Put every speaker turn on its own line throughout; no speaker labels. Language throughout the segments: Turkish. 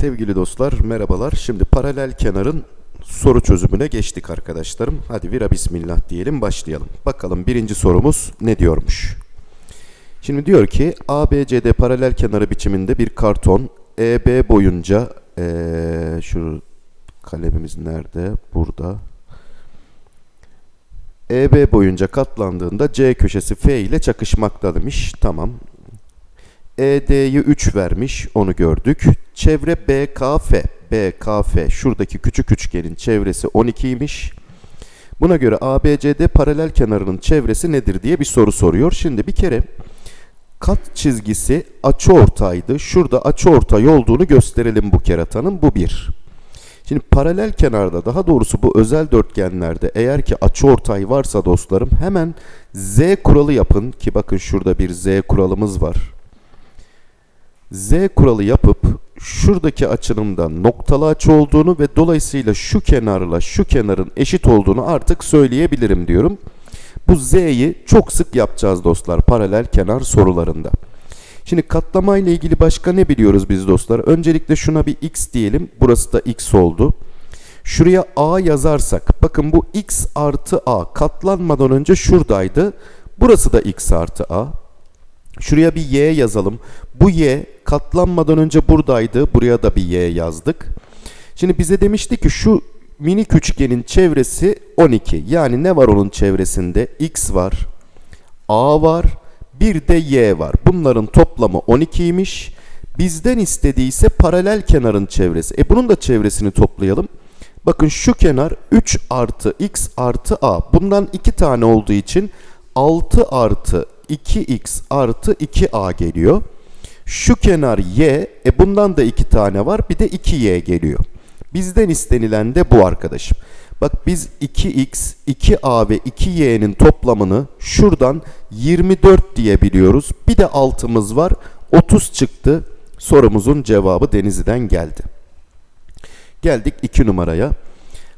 Sevgili dostlar merhabalar. Şimdi paralel kenarın soru çözümüne geçtik arkadaşlarım. Hadi vira bismillah diyelim başlayalım. Bakalım birinci sorumuz ne diyormuş? Şimdi diyor ki ABCD paralel kenarı biçiminde bir karton EB boyunca ee, şu kalemimiz nerede? Burada. EB boyunca katlandığında C köşesi F ile çakışmakta demiş. Tamam. ED'yi 3 vermiş. Onu gördük. Çevre BKF. BKF. Şuradaki küçük üçgenin çevresi 12'ymiş. Buna göre ABCD paralel kenarının çevresi nedir diye bir soru soruyor. Şimdi bir kere kat çizgisi açıortaydı. Şurada açıortay olduğunu gösterelim bu keratanın. Bu bir. Şimdi paralel kenarda daha doğrusu bu özel dörtgenlerde eğer ki açıortay varsa dostlarım hemen Z kuralı yapın ki bakın şurada bir Z kuralımız var. Z kuralı yapıp şuradaki açının da noktalı açı olduğunu ve dolayısıyla şu kenarla şu kenarın eşit olduğunu artık söyleyebilirim diyorum. Bu Z'yi çok sık yapacağız dostlar paralel kenar sorularında. Şimdi katlama ile ilgili başka ne biliyoruz biz dostlar? Öncelikle şuna bir x diyelim. Burası da x oldu. Şuraya a yazarsak bakın bu x artı a katlanmadan önce şuradaydı. Burası da x artı a. Şuraya bir y yazalım. Bu y katlanmadan önce buradaydı. Buraya da bir y yazdık. Şimdi bize demişti ki şu minik üçgenin çevresi 12. Yani ne var onun çevresinde? x var, a var, bir de y var. Bunların toplamı 12'ymiş. Bizden istediyse paralel kenarın çevresi. E bunun da çevresini toplayalım. Bakın şu kenar 3 artı x artı a. Bundan 2 tane olduğu için 6 artı 2x artı 2a geliyor. Şu kenar y, e bundan da 2 tane var bir de 2y geliyor. Bizden istenilen de bu arkadaşım. Bak biz 2x, 2a ve 2y'nin toplamını şuradan 24 diyebiliyoruz. Bir de altımız var 30 çıktı. Sorumuzun cevabı Denizli'den geldi. Geldik 2 numaraya.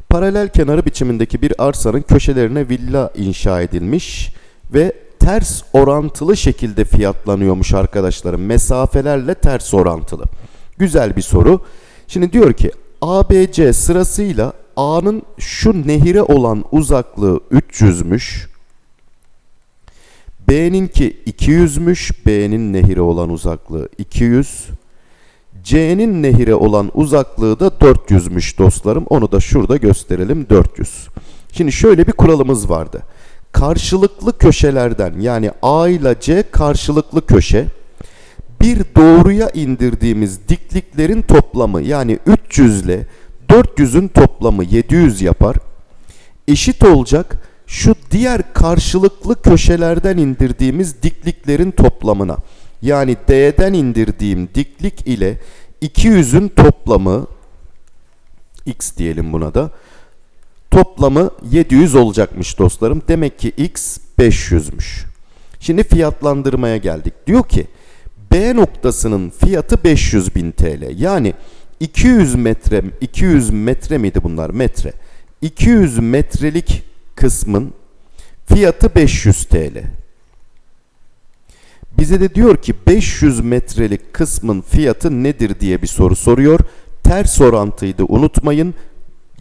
Paralel kenarı biçimindeki bir arsanın köşelerine villa inşa edilmiş ve ters orantılı şekilde fiyatlanıyormuş arkadaşlarım. Mesafelerle ters orantılı. Güzel bir soru. Şimdi diyor ki ABC sırasıyla A'nın şu nehire olan uzaklığı 300'müş. B'ninki 200'müş. B'nin nehire olan uzaklığı 200. C'nin nehire olan uzaklığı da 400'müş dostlarım. Onu da şurada gösterelim 400. Şimdi şöyle bir kuralımız vardı. Karşılıklı köşelerden yani A ile C karşılıklı köşe bir doğruya indirdiğimiz dikliklerin toplamı yani 300 ile 400'ün toplamı 700 yapar. Eşit olacak şu diğer karşılıklı köşelerden indirdiğimiz dikliklerin toplamına. Yani D'den indirdiğim diklik ile 200'ün toplamı x diyelim buna da toplamı 700 olacakmış dostlarım. Demek ki x 500'müş. Şimdi fiyatlandırmaya geldik. Diyor ki B noktasının fiyatı 500 bin TL. Yani 200 metre 200 metre miydi bunlar? Metre. 200 metrelik kısmın fiyatı 500 TL. Bize de diyor ki 500 metrelik kısmın fiyatı nedir diye bir soru soruyor. Ters orantıydı unutmayın.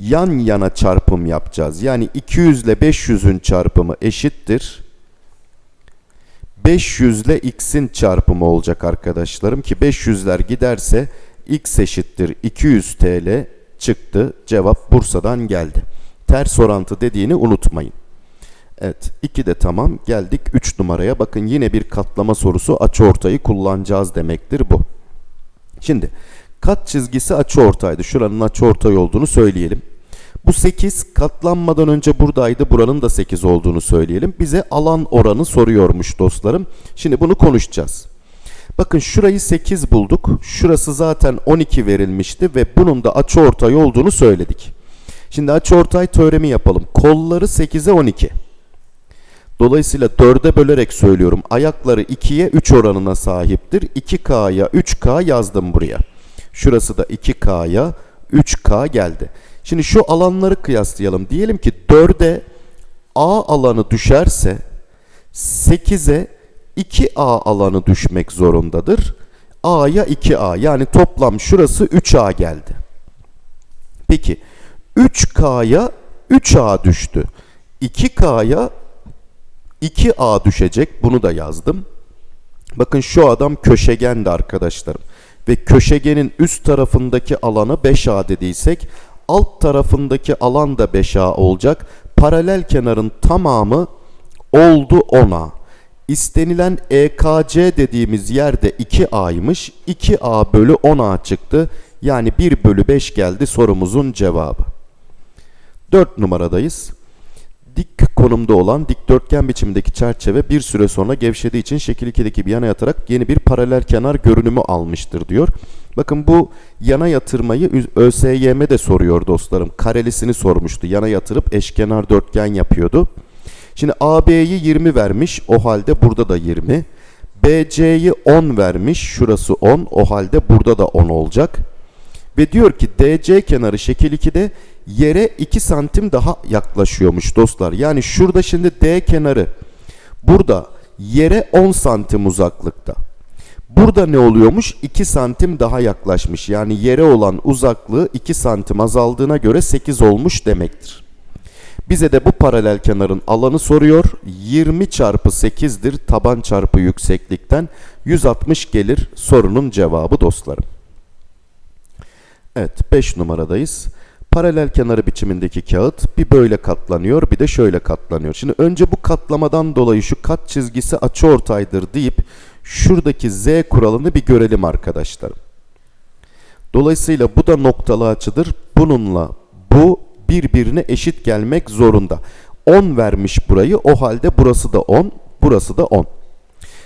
Yan yana çarpım yapacağız. Yani 200 ile 500'ün çarpımı eşittir. 500 ile x'in çarpımı olacak arkadaşlarım ki 500'ler giderse x eşittir 200 TL çıktı. Cevap Bursa'dan geldi. Ters orantı dediğini unutmayın. Evet 2 de tamam geldik 3 numaraya bakın yine bir katlama sorusu açıortayı kullanacağız demektir bu. Şimdi kat çizgisi açıortaydı şuranın açıortay olduğunu söyleyelim. Bu 8 katlanmadan önce buradaydı buranın da 8 olduğunu söyleyelim. Bize alan oranı soruyormuş dostlarım. Şimdi bunu konuşacağız. Bakın şurayı 8 bulduk. Şurası zaten 12 verilmişti ve bunun da açıortay olduğunu söyledik. Şimdi açıortay teoremi yapalım. Kolları 8'e 12. Dolayısıyla 4'e bölerek söylüyorum. Ayakları 2'ye 3 oranına sahiptir. 2K'ya 3K yazdım buraya. Şurası da 2K'ya 3K geldi. Şimdi şu alanları kıyaslayalım. Diyelim ki 4'e A alanı düşerse 8'e 2A alanı düşmek zorundadır. A'ya 2A yani toplam şurası 3A geldi. Peki 3K'ya 3A düştü. 2K'ya 2A düşecek. Bunu da yazdım. Bakın şu adam köşegendi arkadaşlarım. Ve köşegenin üst tarafındaki alanı 5A dediysek alt tarafındaki alan da 5A olacak. Paralel kenarın tamamı oldu 10A. İstenilen EKC dediğimiz yerde 2A'ymış. 2A bölü 10A çıktı. Yani 1 bölü 5 geldi sorumuzun cevabı. 4 numaradayız. Dik konumda olan dikdörtgen biçimdeki çerçeve bir süre sonra gevşediği için şekil 2'deki bir yana yatarak yeni bir paralel kenar görünümü almıştır diyor. Bakın bu yana yatırmayı ÖSYM de soruyor dostlarım. Karelisini sormuştu. Yana yatırıp eşkenar dörtgen yapıyordu. Şimdi AB'yi 20 vermiş. O halde burada da 20. BC'yi 10 vermiş. Şurası 10. O halde burada da 10 olacak. Ve diyor ki DC kenarı şekil 2'de yere 2 santim daha yaklaşıyormuş dostlar. Yani şurada şimdi D kenarı burada yere 10 santim uzaklıkta. Burada ne oluyormuş? 2 santim daha yaklaşmış. Yani yere olan uzaklığı 2 santim azaldığına göre 8 olmuş demektir. Bize de bu paralel kenarın alanı soruyor. 20 çarpı 8'dir taban çarpı yükseklikten 160 gelir sorunun cevabı dostlarım. Evet 5 numaradayız. Paralel kenarı biçimindeki kağıt bir böyle katlanıyor bir de şöyle katlanıyor. Şimdi önce bu katlamadan dolayı şu kat çizgisi açıortaydır deyip şuradaki z kuralını bir görelim arkadaşlarım. Dolayısıyla bu da noktalı açıdır. Bununla bu birbirine eşit gelmek zorunda. 10 vermiş burayı o halde burası da 10 burası da 10.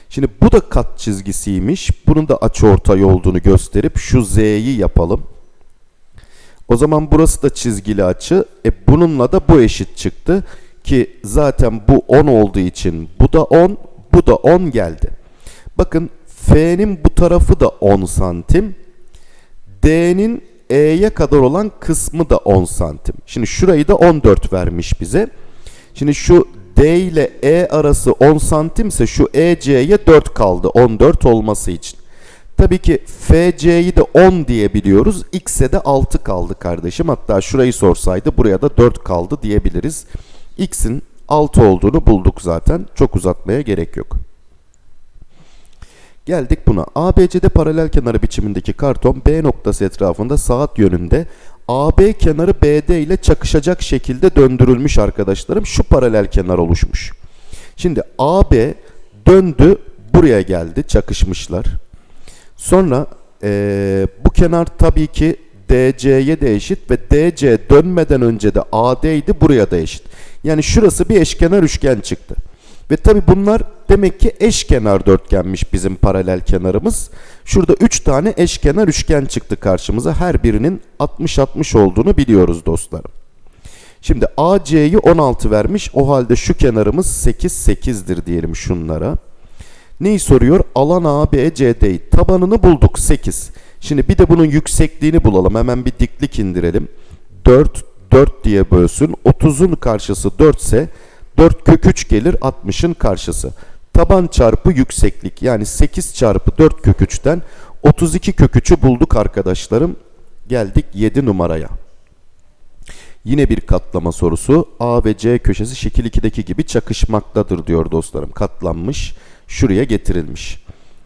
Şimdi bu da kat çizgisiymiş. Bunun da açıortay olduğunu gösterip şu z'yi yapalım. O zaman burası da çizgili açı. E bununla da bu eşit çıktı. Ki zaten bu 10 olduğu için bu da 10, bu da 10 geldi. Bakın F'nin bu tarafı da 10 santim. D'nin E'ye kadar olan kısmı da 10 santim. Şimdi şurayı da 14 vermiş bize. Şimdi şu D ile E arası 10 santimse şu EC'ye 4 kaldı 14 olması için. Tabii ki FC'yi de 10 diyebiliyoruz. X'e de 6 kaldı kardeşim. Hatta şurayı sorsaydı buraya da 4 kaldı diyebiliriz. X'in 6 olduğunu bulduk zaten. Çok uzatmaya gerek yok. Geldik buna. ABC'de paralel kenarı biçimindeki karton B noktası etrafında saat yönünde AB kenarı BD ile çakışacak şekilde döndürülmüş arkadaşlarım. Şu paralel kenar oluşmuş. Şimdi AB döndü buraya geldi çakışmışlar. Sonra ee, bu kenar tabii ki DC'ye de eşit ve DC dönmeden önce de AD idi buraya da eşit. Yani şurası bir eşkenar üçgen çıktı. Ve tabi bunlar demek ki eşkenar dörtgenmiş bizim paralel kenarımız. Şurada 3 tane eşkenar üçgen çıktı karşımıza. Her birinin 60-60 olduğunu biliyoruz dostlarım. Şimdi AC'yi 16 vermiş. O halde şu kenarımız 8 8'dir diyelim şunlara. Neyi soruyor? Alan ABCD'yi. Tabanını bulduk 8. Şimdi bir de bunun yüksekliğini bulalım. Hemen bir diklik indirelim. 4 4 diye bölsün. 30'un karşısı 4 ise 4 kök 3 gelir 60'ın karşısı. Taban çarpı yükseklik yani 8 çarpı 4 kök 3'ten 32 kök 3'ü bulduk arkadaşlarım. Geldik 7 numaraya. Yine bir katlama sorusu. A ve C köşesi şekil 2'deki gibi çakışmaktadır diyor dostlarım. Katlanmış. Şuraya getirilmiş.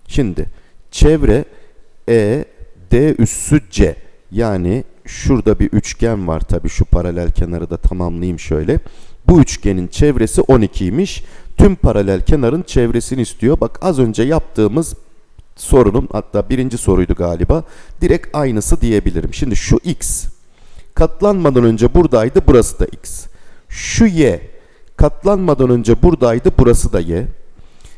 Şimdi çevre E, D üssü C. Yani şurada bir üçgen var tabi şu paralel kenarı da tamamlayayım şöyle. Bu üçgenin çevresi 12'ymiş. Tüm paralel kenarın çevresini istiyor. Bak az önce yaptığımız sorunun hatta birinci soruydu galiba. Direkt aynısı diyebilirim. Şimdi şu x katlanmadan önce buradaydı burası da x. Şu y katlanmadan önce buradaydı burası da y.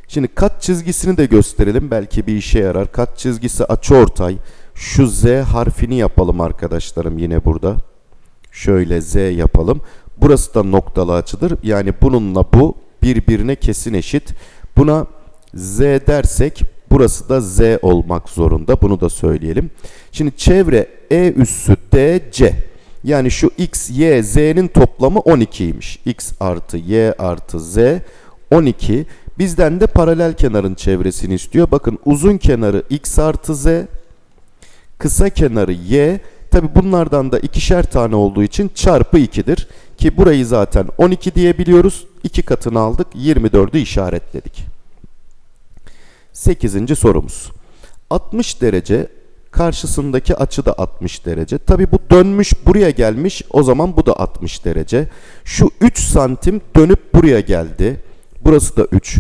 Şimdi kat çizgisini de gösterelim. Belki bir işe yarar. Kat çizgisi açıortay. Şu z harfini yapalım arkadaşlarım yine burada. Şöyle z yapalım. Burası da noktalı açıdır. Yani bununla bu birbirine kesin eşit. Buna z dersek burası da z olmak zorunda. Bunu da söyleyelim. Şimdi çevre e üssü dc. Yani şu x, y, z'nin toplamı 12'ymiş. x artı y artı z 12. Bizden de paralel kenarın çevresini istiyor. Bakın uzun kenarı x artı z, kısa kenarı y. Tabi bunlardan da ikişer tane olduğu için çarpı 2'dir. Ki burayı zaten 12 diyebiliyoruz. 2 katını aldık. 24'ü işaretledik. 8. sorumuz. 60 derece karşısındaki açı da 60 derece. Tabi bu dönmüş buraya gelmiş. O zaman bu da 60 derece. Şu 3 santim dönüp buraya geldi. Burası da 3.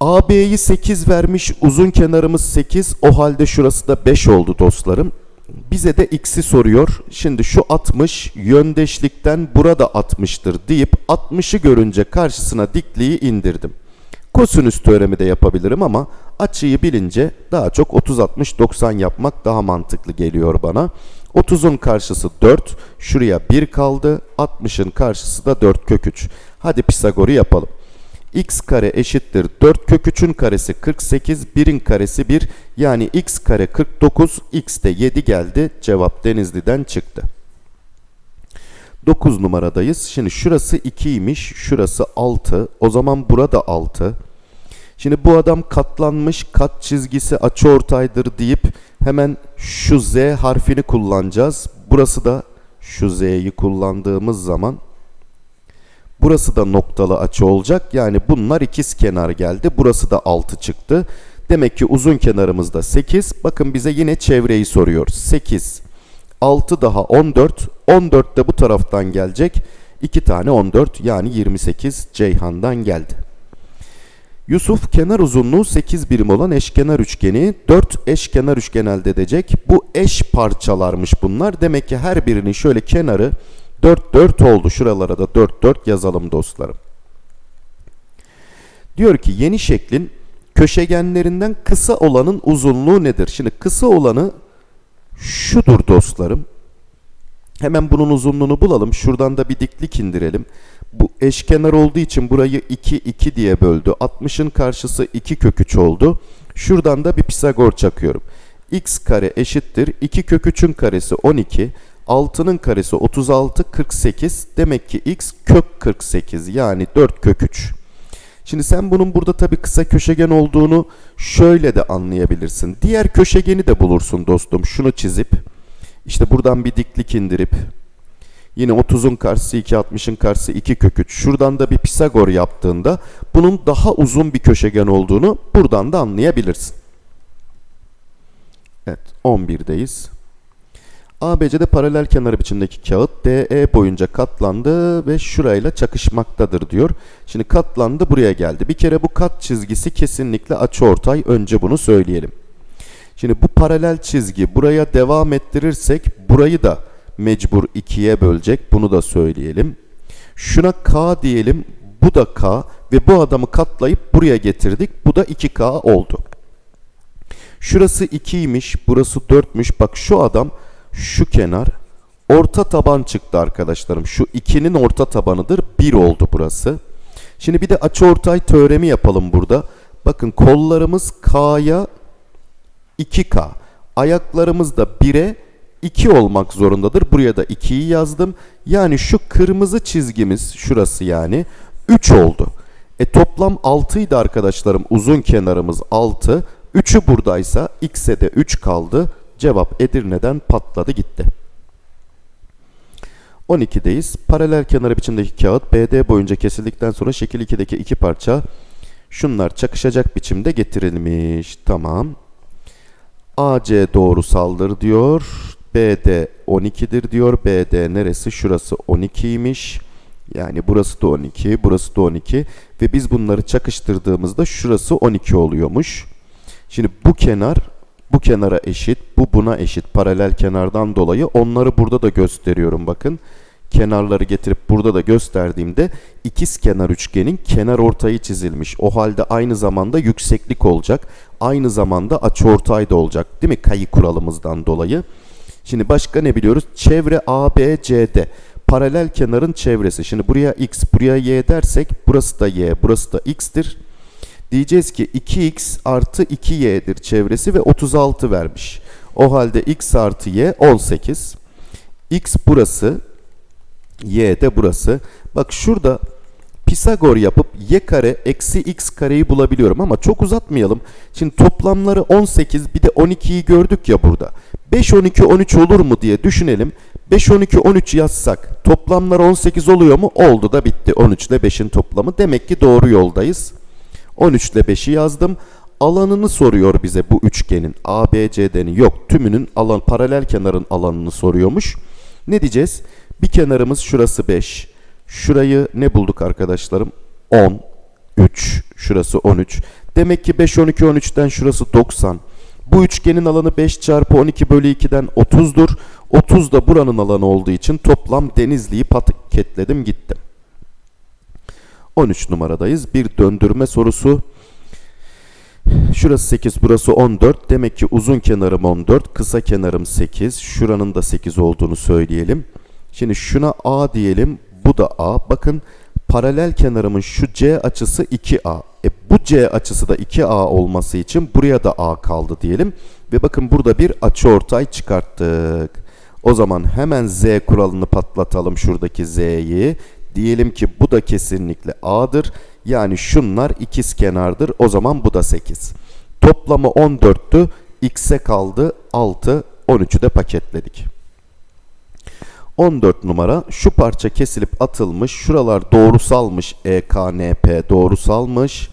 AB'yi 8 vermiş. Uzun kenarımız 8. O halde şurası da 5 oldu dostlarım. Bize de x'i soruyor. Şimdi şu 60 yöndeşlikten burada 60'tır deyip 60'ı görünce karşısına dikliği indirdim. Kosinüs teoremi de yapabilirim ama açıyı bilince daha çok 30-60-90 yapmak daha mantıklı geliyor bana. 30'un karşısı 4, şuraya 1 kaldı, 60'ın karşısı da 4 kök 3. Hadi Pisagor'u yapalım. X kare eşittir 4 kök 3'ün karesi 48, 1'in karesi 1 yani x kare 49, x de 7 geldi. Cevap Denizli'den çıktı. 9 numaradayız. Şimdi şurası 2'ymiş, şurası 6. O zaman burada 6. Şimdi bu adam katlanmış, kat çizgisi açıortaydır deyip hemen şu z harfini kullanacağız. Burası da şu z'yi kullandığımız zaman burası da noktalı açı olacak. Yani bunlar ikiz kenar geldi. Burası da 6 çıktı. Demek ki uzun kenarımızda 8. Bakın bize yine çevreyi soruyor. 8, 6 daha 14. 14 de bu taraftan gelecek. 2 tane 14 yani 28 Ceyhan'dan geldi. Yusuf kenar uzunluğu 8 birim olan eşkenar üçgeni 4 eşkenar üçgen elde edecek. Bu eş parçalarmış bunlar. Demek ki her birinin şöyle kenarı 4 4 oldu. Şuralara da 4 4 yazalım dostlarım. Diyor ki yeni şeklin köşegenlerinden kısa olanın uzunluğu nedir? Şimdi kısa olanı şudur dostlarım. Hemen bunun uzunluğunu bulalım. Şuradan da bir diklik indirelim. Bu eşkenar olduğu için burayı 2 2 diye böldü. 60'ın karşısı 2 kök 3 oldu. Şuradan da bir Pisagor çakıyorum. x kare eşittir. 2 kök 3'ün karesi 12. 6'nın karesi 36 48. Demek ki x kök 48 yani 4 kök 3. Şimdi sen bunun burada tabi kısa köşegen olduğunu şöyle de anlayabilirsin. Diğer köşegeni de bulursun dostum. Şunu çizip işte buradan bir diklik indirip yine 30'un karşısı 2, 60'ın karşısı 2 kök 3. Şuradan da bir Pisagor yaptığında bunun daha uzun bir köşegen olduğunu buradan da anlayabilirsin. Evet 11'deyiz. ABC'de paralel kenar biçimdeki kağıt DE boyunca katlandı ve şurayla çakışmaktadır diyor. Şimdi katlandı buraya geldi. Bir kere bu kat çizgisi kesinlikle açıortay. Önce bunu söyleyelim. Şimdi bu paralel çizgi buraya devam ettirirsek burayı da mecbur ikiye bölecek. Bunu da söyleyelim. Şuna K diyelim. Bu da K ve bu adamı katlayıp buraya getirdik. Bu da 2K oldu. Şurası 2'ymiş. Burası 4'müş. Bak şu adam şu kenar orta taban çıktı arkadaşlarım. Şu 2'nin orta tabanıdır. 1 oldu burası. Şimdi bir de açıortay teoremi yapalım burada. Bakın kollarımız K'ya 2K. Ayaklarımız da 1'e 2 olmak zorundadır. Buraya da 2'yi yazdım. Yani şu kırmızı çizgimiz şurası yani 3 oldu. E toplam 6 idi arkadaşlarım. Uzun kenarımız 6. 3'ü buradaysa x'e de 3 kaldı. Cevap Edirne'den patladı gitti. 12'deyiz. Paralel kenarı biçimdeki kağıt BD boyunca kesildikten sonra şekil 2'deki iki parça şunlar çakışacak biçimde getirilmiş. Tamam. AC doğrusaldır diyor. BD 12'dir diyor. BD neresi? Şurası 12'ymiş. Yani burası da 12, burası da 12 ve biz bunları çakıştırdığımızda şurası 12 oluyormuş. Şimdi bu kenar bu kenara eşit, bu buna eşit paralel kenardan dolayı onları burada da gösteriyorum bakın. Kenarları getirip burada da gösterdiğimde ikiz kenar üçgenin kenar ortayı çizilmiş. O halde aynı zamanda yükseklik olacak. Aynı zamanda açıortay da olacak değil mi? Kayı kuralımızdan dolayı. Şimdi başka ne biliyoruz? Çevre ABCD. Paralel kenarın çevresi. Şimdi buraya x, buraya y dersek burası da y, burası da x'tir. Diyeceğiz ki 2x artı 2y'dir çevresi ve 36 vermiş. O halde x artı y 18. x burası, y de burası. Bak şurada Pisagor yapıp y kare eksi x kareyi bulabiliyorum ama çok uzatmayalım. Şimdi toplamları 18 bir de 12'yi gördük ya burada. 5, 12, 13 olur mu diye düşünelim. 5, 12, 13 yazsak toplamlar 18 oluyor mu? Oldu da bitti. 13 ile 5'in toplamı. Demek ki doğru yoldayız. 13 ile 5'i yazdım. Alanını soruyor bize bu üçgenin. ABCD'nin yok. Tümünün alan paralel kenarın alanını soruyormuş. Ne diyeceğiz? Bir kenarımız şurası 5. Şurayı ne bulduk arkadaşlarım? 10. 3. Şurası 13. Demek ki 5, 12, 13'ten şurası 90. Bu üçgenin alanı 5 çarpı 12 bölü 2'den 30'dur. 30 da buranın alanı olduğu için toplam Denizli'yi paketledim gittim. 13 numaradayız. Bir döndürme sorusu. Şurası 8, burası 14. Demek ki uzun kenarım 14, kısa kenarım 8. Şuranın da 8 olduğunu söyleyelim. Şimdi şuna A diyelim. Bu da A. Bakın paralel kenarımın şu C açısı 2A. E bu C açısı da 2A olması için buraya da A kaldı diyelim. Ve bakın burada bir açıortay çıkarttık. O zaman hemen Z kuralını patlatalım şuradaki Z'yi. Diyelim ki bu da kesinlikle A'dır. Yani şunlar ikiz kenardır. O zaman bu da 8. Toplamı 14'tü. X'e kaldı 6. 13'ü de paketledik. 14 numara şu parça kesilip atılmış. Şuralar doğrusalmış. EKNP doğrusalmış.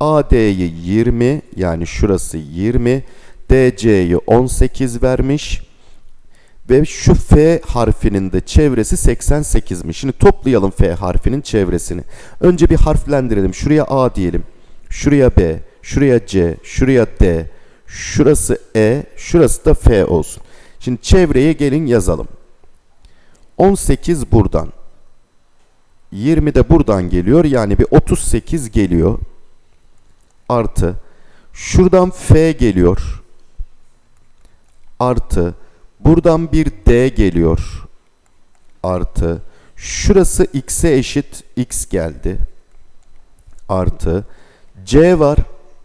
AD'yi 20 yani şurası 20. DC'yi 18 vermiş. Ve şu F harfinin de çevresi 88'miş. Şimdi toplayalım F harfinin çevresini. Önce bir harflendirelim. Şuraya A diyelim. Şuraya B. Şuraya C. Şuraya D. Şurası E. Şurası da F olsun. Şimdi çevreye gelin yazalım. 18 buradan. 20 de buradan geliyor. Yani bir 38 geliyor. Artı. Şuradan F geliyor. Artı. Buradan bir D geliyor. Artı. Şurası X'e eşit. X geldi. Artı. C var.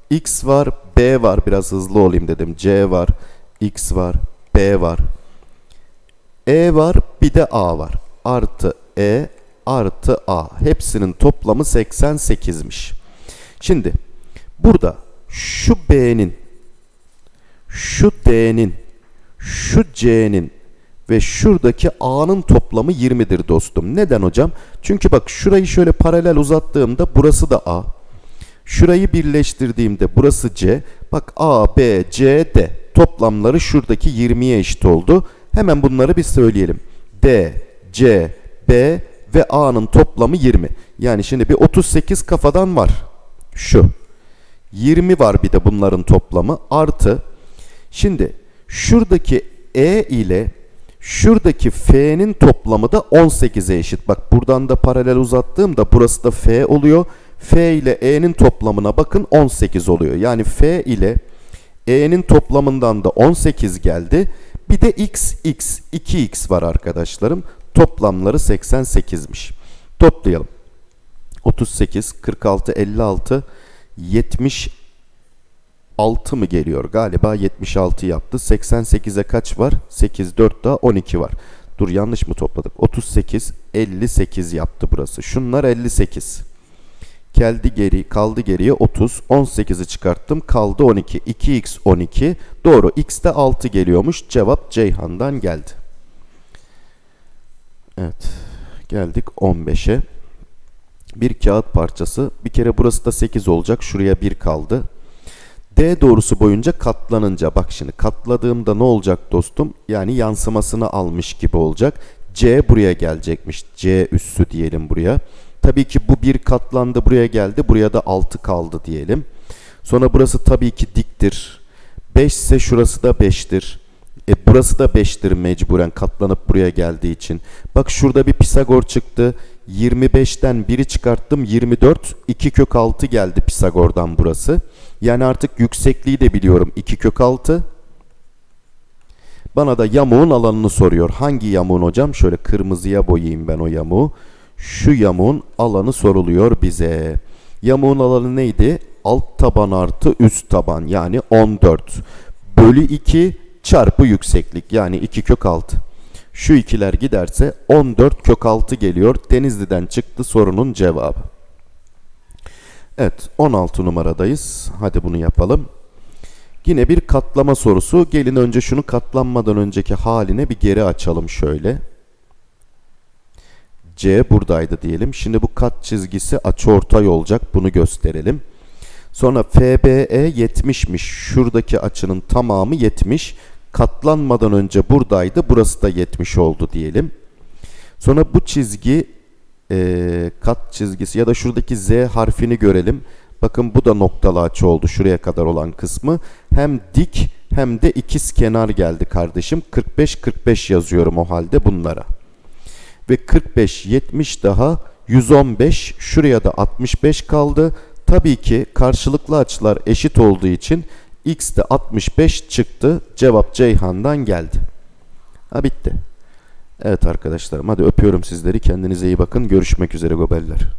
X var. B var. Biraz hızlı olayım dedim. C var. X var. B var. E var bir de A var. Artı E artı A. Hepsinin toplamı 88'miş. Şimdi burada şu B'nin, şu D'nin, şu C'nin ve şuradaki A'nın toplamı 20'dir dostum. Neden hocam? Çünkü bak şurayı şöyle paralel uzattığımda burası da A. Şurayı birleştirdiğimde burası C. Bak A, B, C, D. Toplamları şuradaki 20'ye eşit oldu. Hemen bunları bir söyleyelim. D, C, B ve A'nın toplamı 20. Yani şimdi bir 38 kafadan var. Şu. 20 var bir de bunların toplamı. Artı. Şimdi şuradaki E ile şuradaki F'nin toplamı da 18'e eşit. Bak buradan da paralel uzattığımda burası da F oluyor. F ile E'nin toplamına bakın 18 oluyor. Yani F ile E'nin toplamından da 18 geldi. Bir de x, x, 2x var arkadaşlarım. Toplamları 88'miş. Toplayalım. 38, 46, 56, 76 mı geliyor? Galiba 76 yaptı. 88'e kaç var? 8, 4 daha 12 var. Dur yanlış mı topladık? 38, 58 yaptı burası. Şunlar 58. Geldi geri, kaldı geriye 30. 18'i çıkarttım. Kaldı 12. 2x 12. Doğru. X de 6 geliyormuş. Cevap Ceyhan'dan geldi. Evet. Geldik 15'e. Bir kağıt parçası. Bir kere burası da 8 olacak. Şuraya 1 kaldı. D doğrusu boyunca katlanınca bak şimdi katladığımda ne olacak dostum? Yani yansımasını almış gibi olacak. C buraya gelecekmiş. C üssü diyelim buraya. Tabii ki bu bir katlandı buraya geldi. Buraya da 6 kaldı diyelim. Sonra burası tabii ki diktir. 5 ise şurası da 5'tir. E burası da 5'tir mecburen katlanıp buraya geldiği için. Bak şurada bir Pisagor çıktı. 25'ten 1'i çıkarttım 24. 2 kök 6 geldi Pisagor'dan burası. Yani artık yüksekliği de biliyorum. 2 kök 6. Bana da yamuğun alanını soruyor. Hangi yamuğun hocam? Şöyle kırmızıya boyayayım ben o yamuğu. Şu yamuğun alanı soruluyor bize. Yamuğun alanı neydi? Alt taban artı üst taban yani 14 bölü 2 çarpı yükseklik yani 2 kök 6. Şu ikiler giderse 14 kök 6 geliyor. Denizli'den çıktı sorunun cevabı. Evet 16 numaradayız. Hadi bunu yapalım. Yine bir katlama sorusu. Gelin önce şunu katlanmadan önceki haline bir geri açalım şöyle. C buradaydı diyelim. Şimdi bu kat çizgisi açıortay olacak. Bunu gösterelim. Sonra FBE 70'miş. Şuradaki açının tamamı 70. Katlanmadan önce buradaydı. Burası da 70 oldu diyelim. Sonra bu çizgi e, kat çizgisi ya da şuradaki Z harfini görelim. Bakın bu da noktalı açı oldu şuraya kadar olan kısmı. Hem dik hem de ikiz kenar geldi kardeşim. 45-45 yazıyorum o halde bunlara. Ve 45, 70 daha 115 şuraya da 65 kaldı. Tabii ki karşılıklı açılar eşit olduğu için x de 65 çıktı. Cevap Ceyhan'dan geldi. Ha bitti. Evet arkadaşlarım hadi öpüyorum sizleri. Kendinize iyi bakın. Görüşmek üzere gobeller.